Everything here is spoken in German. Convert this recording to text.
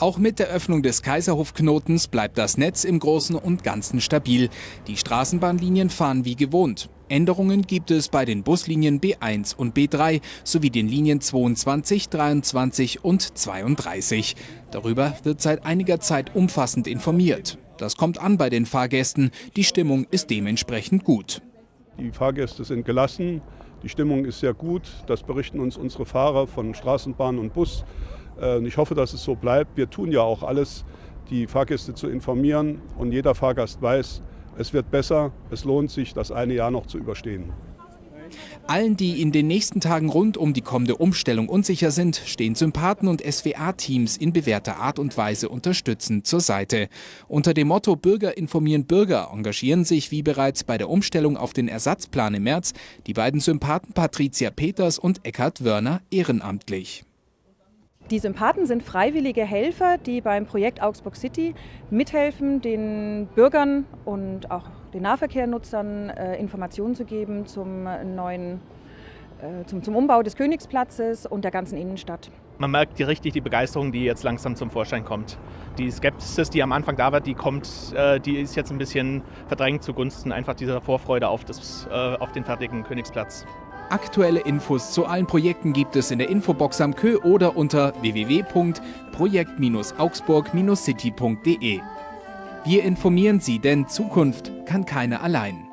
Auch mit der Öffnung des Kaiserhofknotens bleibt das Netz im Großen und Ganzen stabil. Die Straßenbahnlinien fahren wie gewohnt. Änderungen gibt es bei den Buslinien B1 und B3 sowie den Linien 22, 23 und 32. Darüber wird seit einiger Zeit umfassend informiert. Das kommt an bei den Fahrgästen. Die Stimmung ist dementsprechend gut. Die Fahrgäste sind gelassen, die Stimmung ist sehr gut. Das berichten uns unsere Fahrer von Straßenbahn und Bus. Äh, ich hoffe, dass es so bleibt. Wir tun ja auch alles, die Fahrgäste zu informieren. Und jeder Fahrgast weiß, es wird besser, es lohnt sich, das eine Jahr noch zu überstehen. Allen, die in den nächsten Tagen rund um die kommende Umstellung unsicher sind, stehen Sympathen- und SWA-Teams in bewährter Art und Weise unterstützend zur Seite. Unter dem Motto Bürger informieren Bürger engagieren sich wie bereits bei der Umstellung auf den Ersatzplan im März die beiden Sympathen Patricia Peters und Eckhard Wörner ehrenamtlich. Die Sympathen sind freiwillige Helfer, die beim Projekt Augsburg City mithelfen, den Bürgern und auch den Nahverkehrnutzern äh, Informationen zu geben zum neuen äh, zum, zum, Umbau des Königsplatzes und der ganzen Innenstadt. Man merkt die, richtig die Begeisterung, die jetzt langsam zum Vorschein kommt. Die Skepsis, die am Anfang da war, die kommt, äh, die ist jetzt ein bisschen verdrängt zugunsten einfach dieser Vorfreude auf, das, äh, auf den fertigen Königsplatz. Aktuelle Infos zu allen Projekten gibt es in der Infobox am Kö oder unter www.projekt-augsburg-city.de. Wir informieren Sie, denn Zukunft kann keine allein.